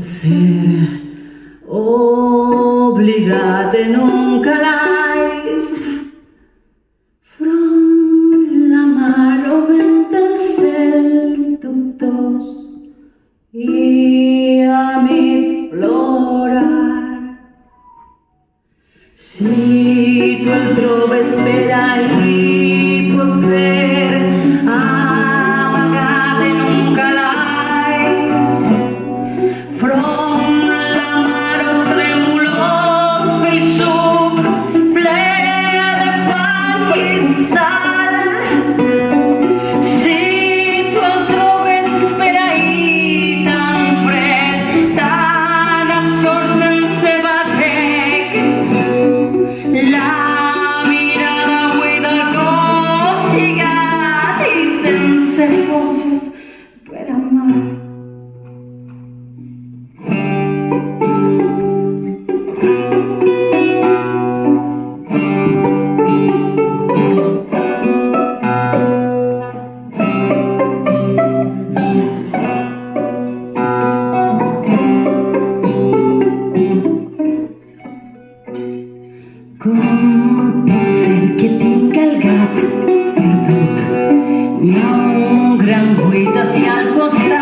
potser oblidat en un calaix front la mar o vent el cel dubtós i a mig plorar si Com pot ser que tinc el gat perdut? Hi ha un gran buit hacia al costat.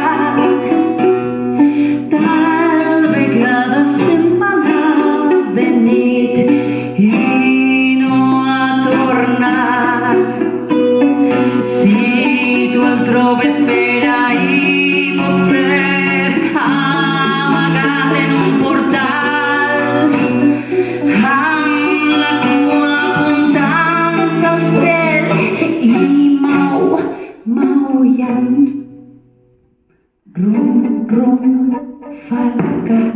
roeien. Brom, brom, varkat.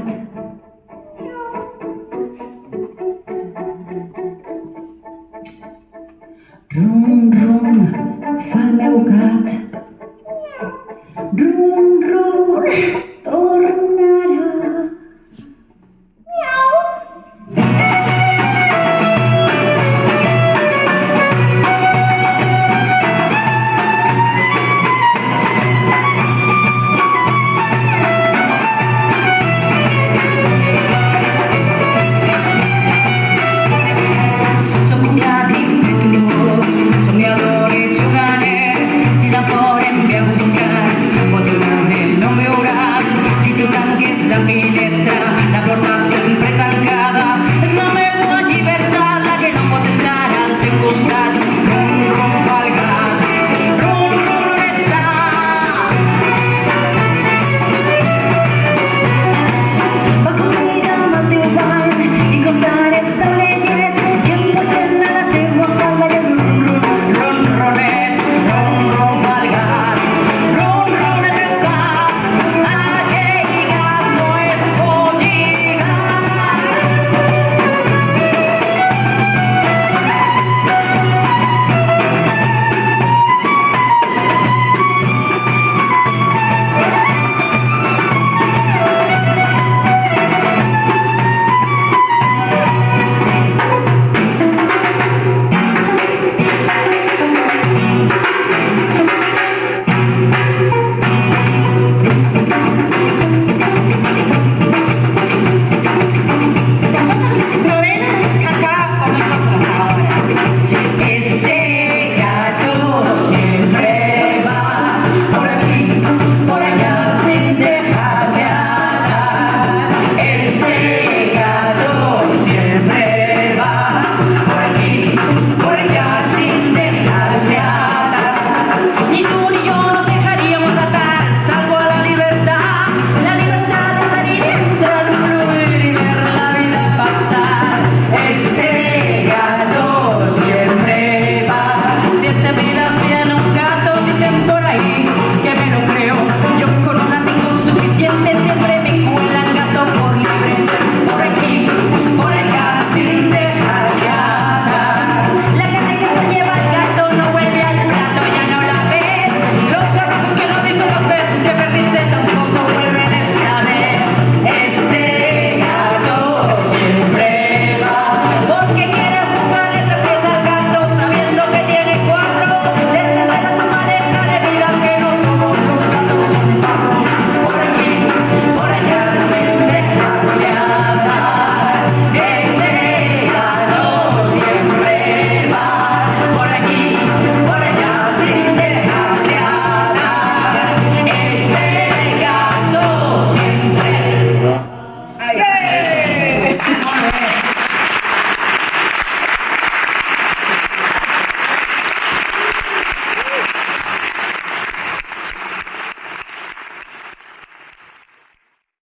Brom, brom, van mijn gat.